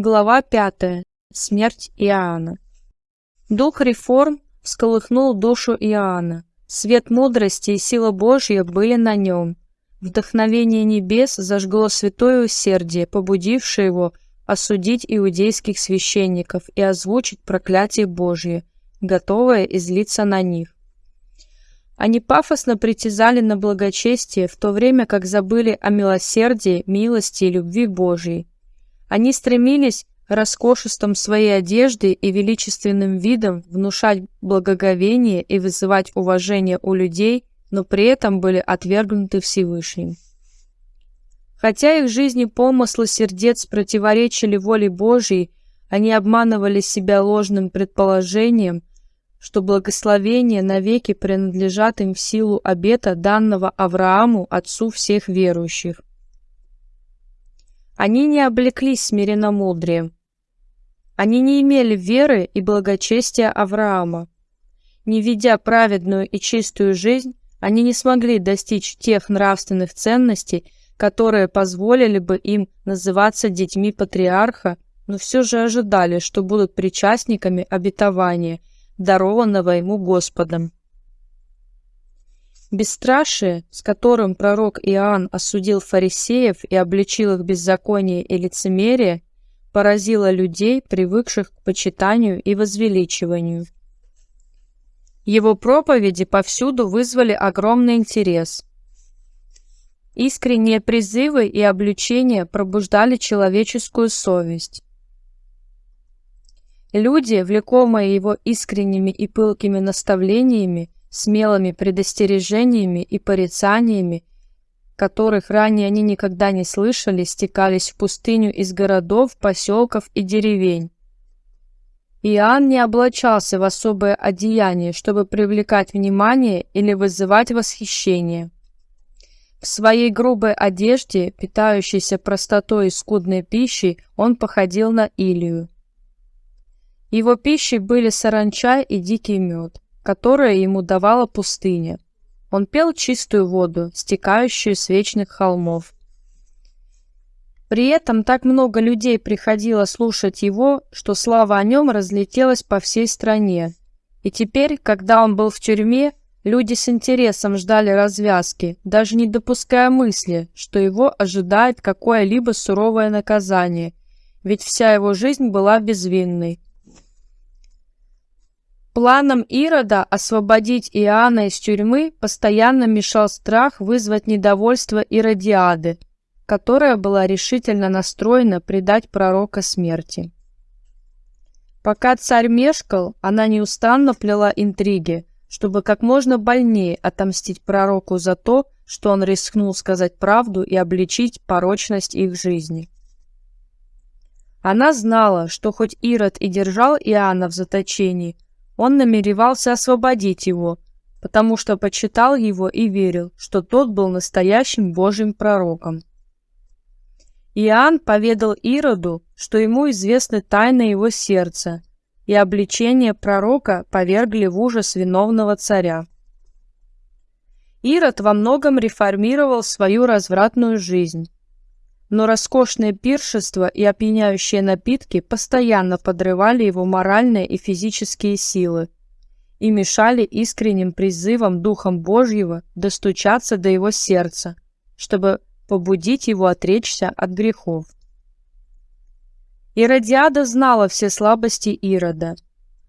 Глава 5. Смерть Иоанна. Дух реформ всколыхнул душу Иоанна. Свет мудрости и сила Божья были на нем. Вдохновение небес зажгло святое усердие, побудившее его осудить иудейских священников и озвучить проклятие Божье, готовое излиться на них. Они пафосно притязали на благочестие, в то время как забыли о милосердии, милости и любви Божьей. Они стремились роскошеством своей одежды и величественным видом внушать благоговение и вызывать уважение у людей, но при этом были отвергнуты Всевышним. Хотя их жизни помыслы сердец противоречили воле Божьей, они обманывали себя ложным предположением, что благословения навеки принадлежат им в силу обета, данного Аврааму, отцу всех верующих. Они не облеклись смиренномудрием. Они не имели веры и благочестия Авраама. Не ведя праведную и чистую жизнь, они не смогли достичь тех нравственных ценностей, которые позволили бы им называться детьми патриарха, но все же ожидали, что будут причастниками обетования – дарованного ему Господом. Бесстрашие, с которым пророк Иоанн осудил фарисеев и обличил их беззаконие и лицемерие, поразило людей, привыкших к почитанию и возвеличиванию. Его проповеди повсюду вызвали огромный интерес. Искренние призывы и обличения пробуждали человеческую совесть. Люди, влекомые его искренними и пылкими наставлениями, смелыми предостережениями и порицаниями, которых ранее они никогда не слышали, стекались в пустыню из городов, поселков и деревень. Иоанн не облачался в особое одеяние, чтобы привлекать внимание или вызывать восхищение. В своей грубой одежде, питающейся простотой и скудной пищей, он походил на Илию. Его пищей были саранча и дикий мед, которые ему давала пустыня. Он пел чистую воду, стекающую с вечных холмов. При этом так много людей приходило слушать его, что слава о нем разлетелась по всей стране. И теперь, когда он был в тюрьме, люди с интересом ждали развязки, даже не допуская мысли, что его ожидает какое-либо суровое наказание, ведь вся его жизнь была безвинной. Планам Ирода освободить Иоанна из тюрьмы постоянно мешал страх вызвать недовольство Иродиады, которая была решительно настроена предать пророка смерти. Пока царь мешкал, она неустанно плела интриги, чтобы как можно больнее отомстить пророку за то, что он рискнул сказать правду и обличить порочность их жизни. Она знала, что хоть Ирод и держал Иоанна в заточении, он намеревался освободить его, потому что почитал его и верил, что тот был настоящим Божьим пророком. Иоанн поведал Ироду, что ему известны тайны его сердца, и обличение пророка повергли в ужас виновного царя. Ирод во многом реформировал свою развратную жизнь, но роскошные пиршества и опьяняющие напитки постоянно подрывали его моральные и физические силы и мешали искренним призывам Духом Божьего достучаться до его сердца, чтобы побудить его отречься от грехов. Иродиада знала все слабости Ирода.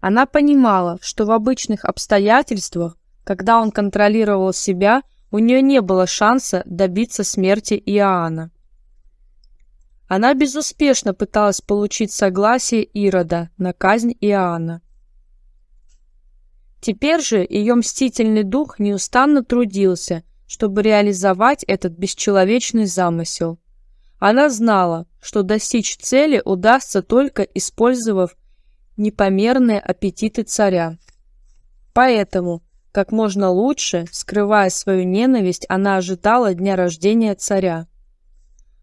Она понимала, что в обычных обстоятельствах, когда он контролировал себя, у нее не было шанса добиться смерти Иоанна. Она безуспешно пыталась получить согласие Ирода на казнь Иоанна. Теперь же ее мстительный дух неустанно трудился, чтобы реализовать этот бесчеловечный замысел. Она знала, что достичь цели удастся только использовав непомерные аппетиты царя. Поэтому, как можно лучше, скрывая свою ненависть, она ожидала дня рождения царя.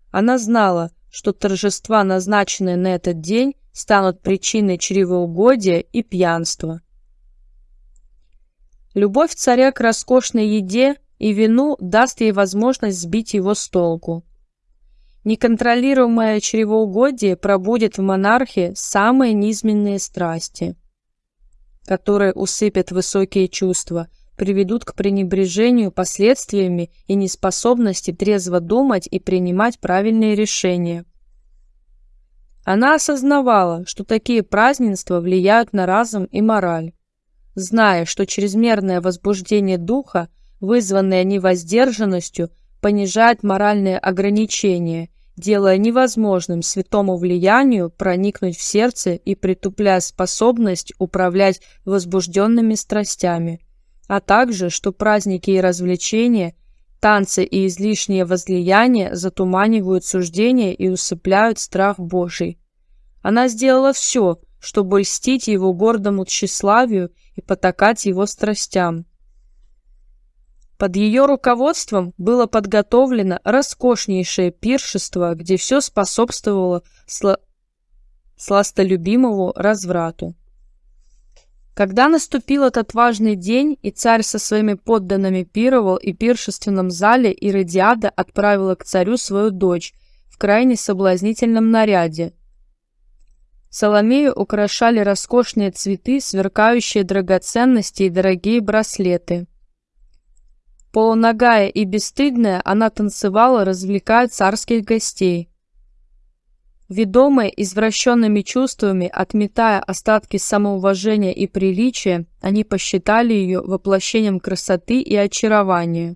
Она знала, что торжества, назначенные на этот день, станут причиной чревоугодия и пьянства. Любовь царя к роскошной еде и вину даст ей возможность сбить его с толку. Неконтролируемое чревоугодие пробудет в монархе самые низменные страсти, которые усыпят высокие чувства, приведут к пренебрежению последствиями и неспособности трезво думать и принимать правильные решения. Она осознавала, что такие празднества влияют на разум и мораль. Зная, что чрезмерное возбуждение духа, вызванное невоздержанностью, понижает моральные ограничения, делая невозможным святому влиянию проникнуть в сердце и притупляя способность управлять возбужденными страстями, а также, что праздники и развлечения – Танцы и излишнее возлияние затуманивают суждение и усыпляют страх Божий. Она сделала все, чтобы льстить его гордому тщеславию и потакать его страстям. Под ее руководством было подготовлено роскошнейшее пиршество, где все способствовало сла... сластолюбимому разврату. Когда наступил этот важный день, и царь со своими подданными пировал, и пиршественном зале Иродиада отправила к царю свою дочь в крайне соблазнительном наряде. Соломею украшали роскошные цветы, сверкающие драгоценности и дорогие браслеты. Полуногая и бесстыдная, она танцевала, развлекая царских гостей. Ведомые извращенными чувствами, отметая остатки самоуважения и приличия, они посчитали ее воплощением красоты и очарования.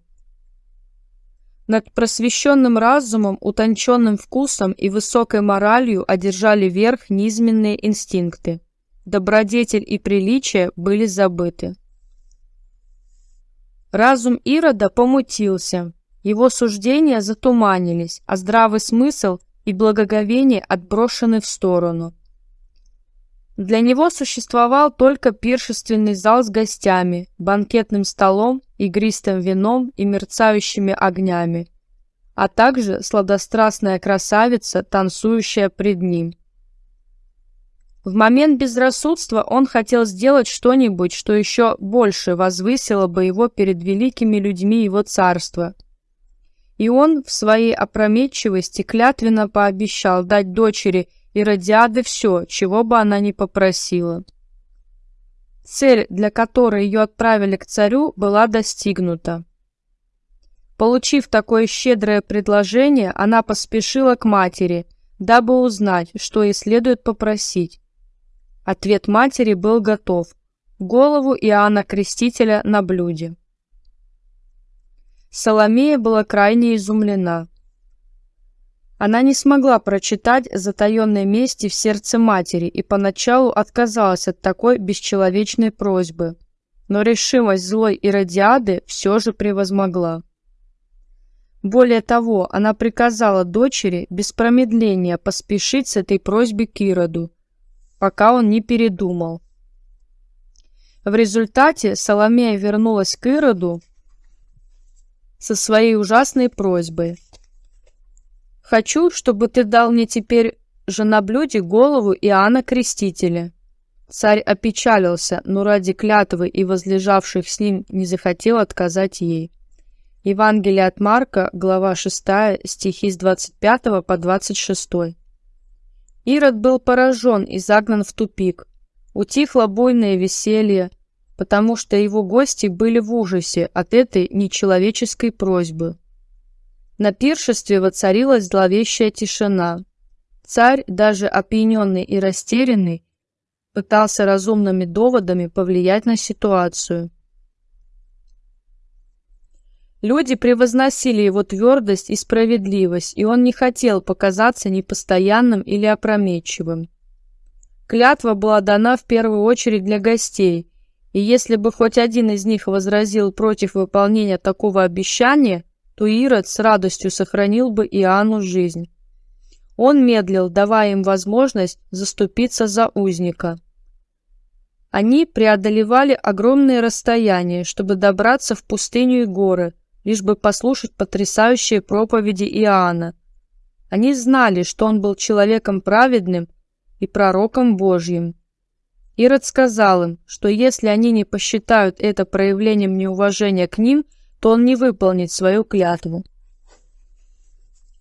Над просвещенным разумом, утонченным вкусом и высокой моралью одержали верх низменные инстинкты. Добродетель и приличие были забыты. Разум Ирода помутился, его суждения затуманились, а здравый смысл – и благоговение отброшены в сторону. Для него существовал только пиршественный зал с гостями, банкетным столом, игристым вином и мерцающими огнями, а также сладострастная красавица, танцующая пред ним. В момент безрассудства он хотел сделать что-нибудь, что еще больше возвысило бы его перед великими людьми его царства – и он в своей опрометчивости клятвенно пообещал дать дочери Иродиады все, чего бы она ни попросила. Цель, для которой ее отправили к царю, была достигнута. Получив такое щедрое предложение, она поспешила к матери, дабы узнать, что ей следует попросить. Ответ матери был готов. Голову Иоанна Крестителя на блюде. Соломея была крайне изумлена. Она не смогла прочитать затаенной мести в сердце матери и поначалу отказалась от такой бесчеловечной просьбы. Но решимость злой Иродиады все же превозмогла. Более того, она приказала дочери без промедления поспешить с этой просьбой к Ироду, пока он не передумал. В результате Соломея вернулась к Ироду со своей ужасной просьбой. «Хочу, чтобы ты дал мне теперь же на блюде голову Иоанна Крестителя». Царь опечалился, но ради клятвы и возлежавших с ним не захотел отказать ей. Евангелие от Марка, глава 6, стихи с 25 по 26. Ирод был поражен и загнан в тупик. Утихло буйное веселье, потому что его гости были в ужасе от этой нечеловеческой просьбы. На пиршестве воцарилась зловещая тишина. Царь, даже опьяненный и растерянный, пытался разумными доводами повлиять на ситуацию. Люди превозносили его твердость и справедливость, и он не хотел показаться непостоянным или опрометчивым. Клятва была дана в первую очередь для гостей, и если бы хоть один из них возразил против выполнения такого обещания, то Ирод с радостью сохранил бы Иоанну жизнь. Он медлил, давая им возможность заступиться за узника. Они преодолевали огромные расстояния, чтобы добраться в пустыню и горы, лишь бы послушать потрясающие проповеди Иоанна. Они знали, что он был человеком праведным и пророком Божьим, Ирод сказал им, что если они не посчитают это проявлением неуважения к ним, то он не выполнит свою клятву.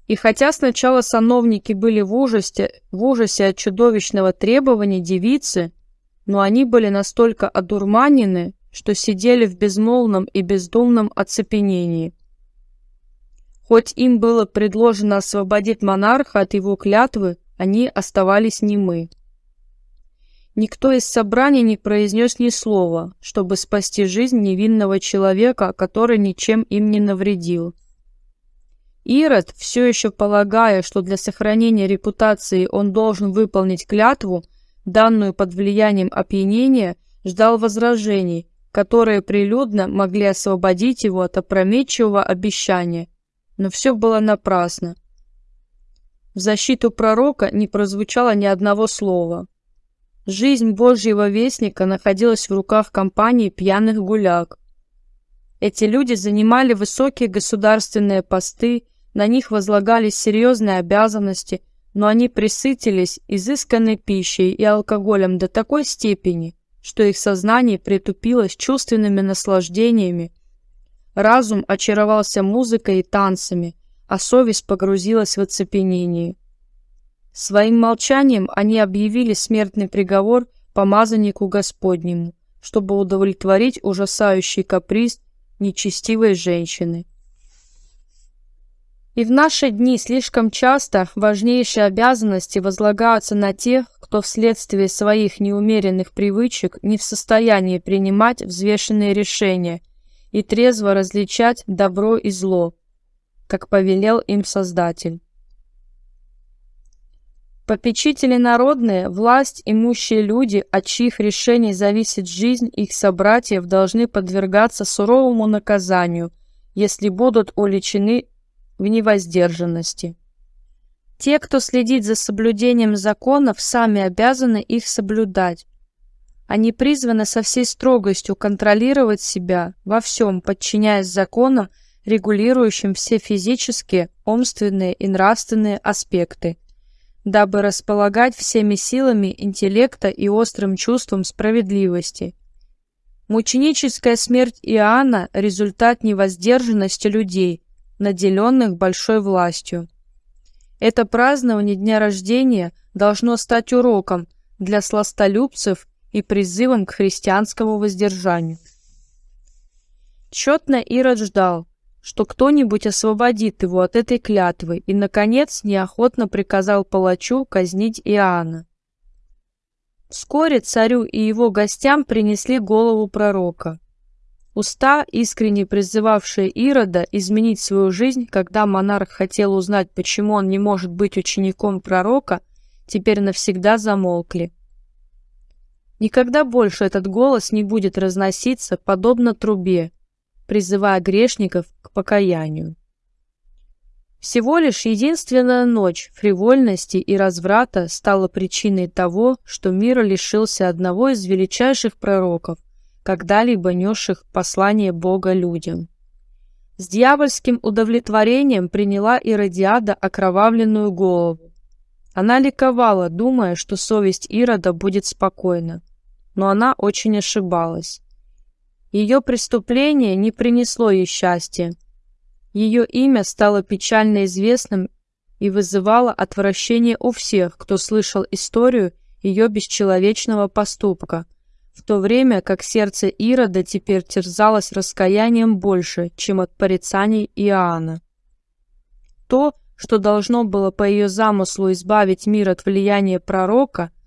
И хотя сначала сановники были в ужасе, в ужасе от чудовищного требования девицы, но они были настолько одурманены, что сидели в безмолвном и бездумном оцепенении. Хоть им было предложено освободить монарха от его клятвы, они оставались немы. Никто из собрания не произнес ни слова, чтобы спасти жизнь невинного человека, который ничем им не навредил. Ирод, все еще полагая, что для сохранения репутации он должен выполнить клятву, данную под влиянием опьянения, ждал возражений, которые прилюдно могли освободить его от опрометчивого обещания. Но все было напрасно. В защиту пророка не прозвучало ни одного слова. Жизнь Божьего Вестника находилась в руках компании пьяных гуляк. Эти люди занимали высокие государственные посты, на них возлагались серьезные обязанности, но они присытились изысканной пищей и алкоголем до такой степени, что их сознание притупилось чувственными наслаждениями. Разум очаровался музыкой и танцами, а совесть погрузилась в оцепенение. Своим молчанием они объявили смертный приговор помазаннику Господнему, чтобы удовлетворить ужасающий каприз нечестивой женщины. И в наши дни слишком часто важнейшие обязанности возлагаются на тех, кто вследствие своих неумеренных привычек не в состоянии принимать взвешенные решения и трезво различать добро и зло, как повелел им Создатель. Попечители народные, власть имущие люди, от чьих решений зависит жизнь их собратьев, должны подвергаться суровому наказанию, если будут уличены в невоздержанности. Те, кто следит за соблюдением законов, сами обязаны их соблюдать. Они призваны со всей строгостью контролировать себя во всем, подчиняясь законам, регулирующим все физические, умственные и нравственные аспекты – дабы располагать всеми силами интеллекта и острым чувством справедливости. Мученическая смерть Иоанна – результат невоздержанности людей, наделенных большой властью. Это празднование дня рождения должно стать уроком для сластолюбцев и призывом к христианскому воздержанию. Тщетно Ирод ждал, что кто-нибудь освободит его от этой клятвы и, наконец, неохотно приказал палачу казнить Иоанна. Вскоре царю и его гостям принесли голову пророка. Уста, искренне призывавшие Ирода изменить свою жизнь, когда монарх хотел узнать, почему он не может быть учеником пророка, теперь навсегда замолкли. Никогда больше этот голос не будет разноситься, подобно трубе, призывая грешников к покаянию. Всего лишь единственная ночь фривольности и разврата стала причиной того, что мир лишился одного из величайших пророков, когда-либо несших послание Бога людям. С дьявольским удовлетворением приняла Иродиада окровавленную голову. Она ликовала, думая, что совесть Ирода будет спокойна. Но она очень ошибалась. Ее преступление не принесло ей счастья. Ее имя стало печально известным и вызывало отвращение у всех, кто слышал историю ее бесчеловечного поступка, в то время как сердце Ирода теперь терзалось раскаянием больше, чем от порицаний Иоанна. То, что должно было по ее замыслу избавить мир от влияния пророка –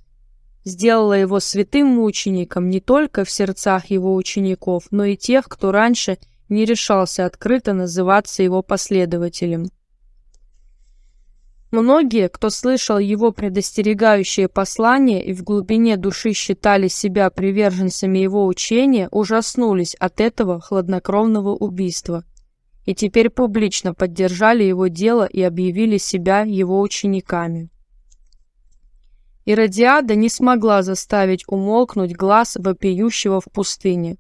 сделала его святым мучеником не только в сердцах его учеников, но и тех, кто раньше не решался открыто называться его последователем. Многие, кто слышал его предостерегающее послание и в глубине души считали себя приверженцами его учения, ужаснулись от этого хладнокровного убийства и теперь публично поддержали его дело и объявили себя его учениками. Иродиада не смогла заставить умолкнуть глаз вопиющего в пустыне.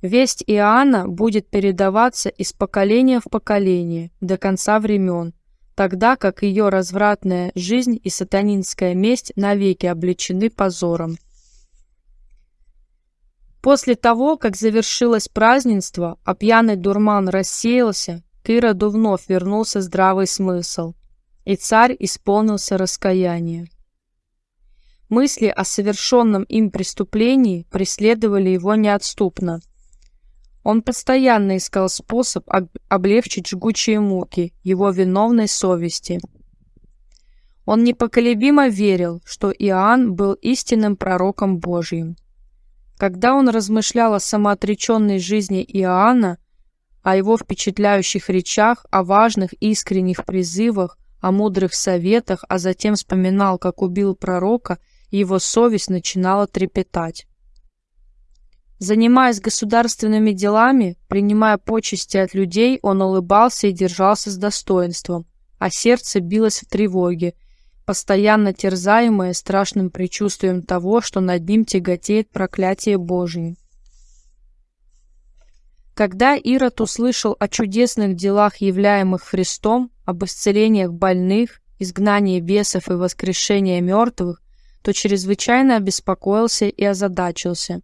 Весть Иоанна будет передаваться из поколения в поколение до конца времен, тогда как ее развратная жизнь и сатанинская месть навеки обличены позором. После того, как завершилось празднество, а пьяный дурман рассеялся, к Ироду вновь вернулся здравый смысл, и царь исполнился раскаяния. Мысли о совершенном им преступлении преследовали его неотступно. Он постоянно искал способ облегчить жгучие муки его виновной совести. Он непоколебимо верил, что Иоанн был истинным пророком Божьим. Когда он размышлял о самоотреченной жизни Иоанна, о его впечатляющих речах, о важных искренних призывах, о мудрых советах, а затем вспоминал, как убил пророка – его совесть начинала трепетать. Занимаясь государственными делами, принимая почести от людей, он улыбался и держался с достоинством, а сердце билось в тревоге, постоянно терзаемое страшным предчувствием того, что над ним тяготеет проклятие Божие. Когда Ирод услышал о чудесных делах, являемых Христом, об исцелениях больных, изгнании бесов и воскрешении мертвых, то чрезвычайно обеспокоился и озадачился.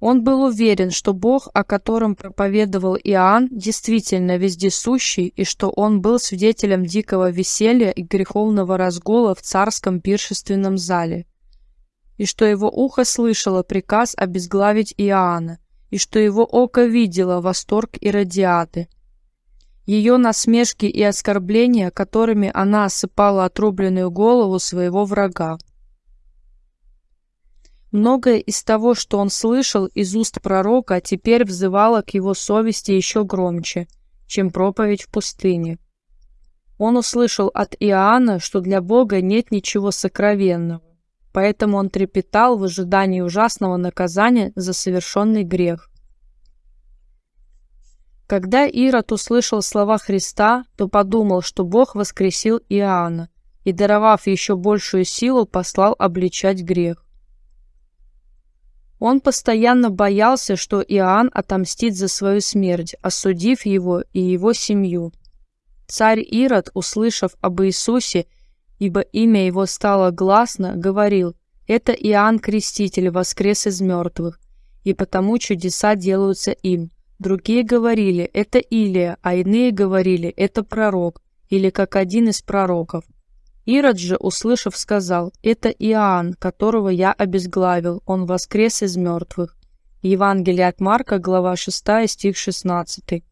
Он был уверен, что Бог, о котором проповедовал Иоанн, действительно вездесущий, и что он был свидетелем дикого веселья и греховного разгула в царском пиршественном зале, и что его ухо слышало приказ обезглавить Иоанна, и что его око видело восторг и радиаты – ее насмешки и оскорбления, которыми она осыпала отрубленную голову своего врага. Многое из того, что он слышал из уст пророка, теперь взывало к его совести еще громче, чем проповедь в пустыне. Он услышал от Иоанна, что для Бога нет ничего сокровенного, поэтому он трепетал в ожидании ужасного наказания за совершенный грех. Когда Ирод услышал слова Христа, то подумал, что Бог воскресил Иоанна и, даровав еще большую силу, послал обличать грех. Он постоянно боялся, что Иоанн отомстит за свою смерть, осудив его и его семью. Царь Ирод, услышав об Иисусе, ибо имя его стало гласно, говорил, «Это Иоанн Креститель воскрес из мертвых, и потому чудеса делаются им». Другие говорили, это Илия, а иные говорили, это пророк, или как один из пророков. Ирод же, услышав, сказал, это Иоанн, которого я обезглавил, он воскрес из мертвых. Евангелие от Марка, глава 6, стих 16.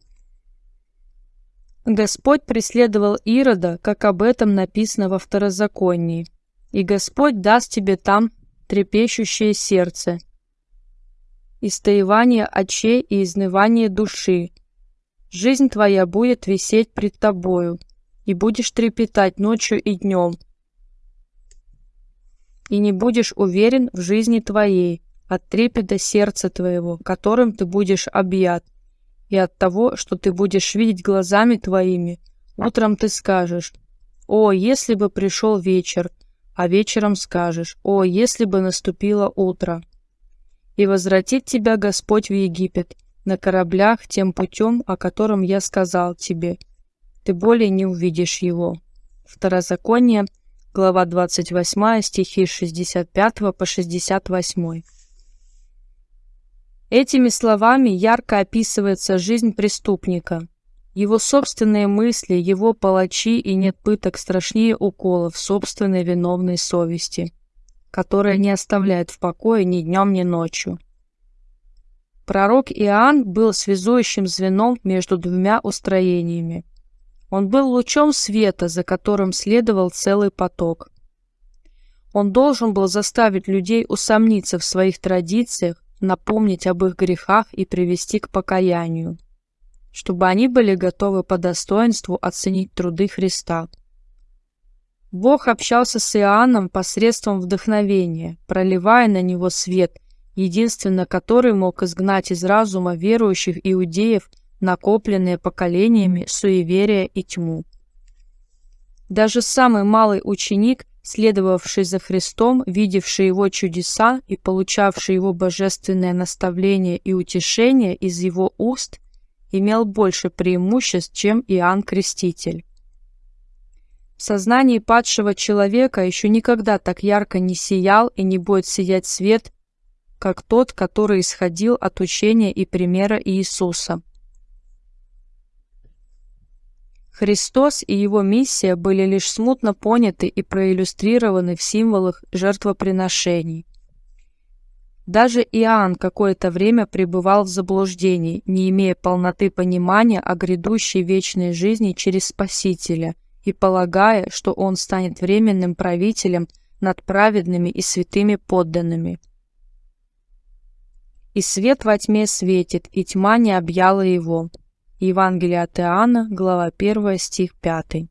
Господь преследовал Ирода, как об этом написано во Второзаконии. «И Господь даст тебе там трепещущее сердце, истоевание очей и изнывание души. Жизнь твоя будет висеть пред тобою, и будешь трепетать ночью и днем, и не будешь уверен в жизни твоей, от трепета сердца твоего, которым ты будешь объят, и от того, что ты будешь видеть глазами твоими, утром ты скажешь, «О, если бы пришел вечер», а вечером скажешь, «О, если бы наступило утро» и возвратит тебя Господь в Египет на кораблях тем путем, о котором я сказал тебе. Ты более не увидишь его». Второзаконие, глава 28, стихи 65 по 68. Этими словами ярко описывается жизнь преступника. Его собственные мысли, его палачи и нет пыток страшнее уколов собственной виновной совести которая не оставляет в покое ни днем, ни ночью. Пророк Иоанн был связующим звеном между двумя устроениями. Он был лучом света, за которым следовал целый поток. Он должен был заставить людей усомниться в своих традициях, напомнить об их грехах и привести к покаянию, чтобы они были готовы по достоинству оценить труды Христа. Бог общался с Иоанном посредством вдохновения, проливая на него свет, единственно который мог изгнать из разума верующих иудеев накопленные поколениями суеверия и тьму. Даже самый малый ученик, следовавший за Христом, видевший его чудеса и получавший его божественное наставление и утешение из его уст, имел больше преимуществ, чем Иоанн Креститель. В сознании падшего человека еще никогда так ярко не сиял и не будет сиять свет, как тот, который исходил от учения и примера Иисуса. Христос и его миссия были лишь смутно поняты и проиллюстрированы в символах жертвоприношений. Даже Иоанн какое-то время пребывал в заблуждении, не имея полноты понимания о грядущей вечной жизни через Спасителя и полагая, что он станет временным правителем над праведными и святыми подданными. «И свет во тьме светит, и тьма не объяла его». Евангелие от Иоанна, глава 1, стих 5.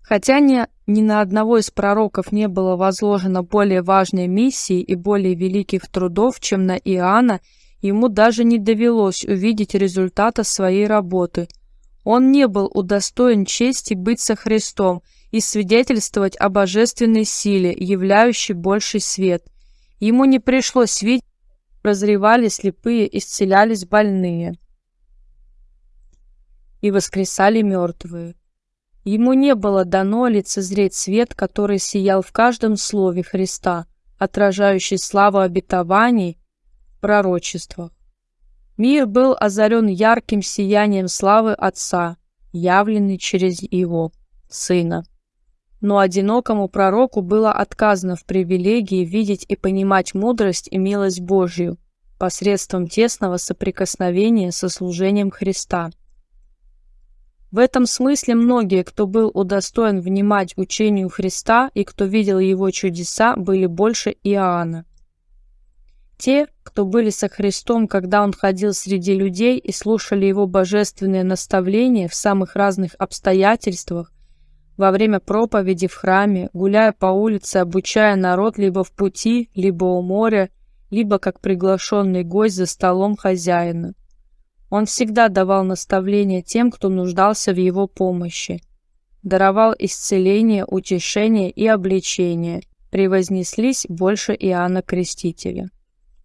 Хотя ни, ни на одного из пророков не было возложено более важной миссии и более великих трудов, чем на Иоанна, ему даже не довелось увидеть результата своей работы. Он не был удостоен чести быть со Христом и свидетельствовать о божественной силе, являющей больший свет. Ему не пришлось видеть, прозревали слепые, исцелялись больные и воскресали мертвые. Ему не было дано лицезреть свет, который сиял в каждом слове Христа, отражающий славу обетований в пророчествах. Мир был озарен ярким сиянием славы Отца, явленный через Его, Сына. Но одинокому пророку было отказано в привилегии видеть и понимать мудрость и милость Божью посредством тесного соприкосновения со служением Христа – в этом смысле многие, кто был удостоен внимать учению Христа и кто видел его чудеса, были больше Иоанна. Те, кто были со Христом, когда он ходил среди людей и слушали его божественные наставления в самых разных обстоятельствах, во время проповеди в храме, гуляя по улице, обучая народ либо в пути, либо у моря, либо как приглашенный гость за столом хозяина. Он всегда давал наставления тем, кто нуждался в его помощи. Даровал исцеление, утешение и обличение. Превознеслись больше Иоанна Крестителя.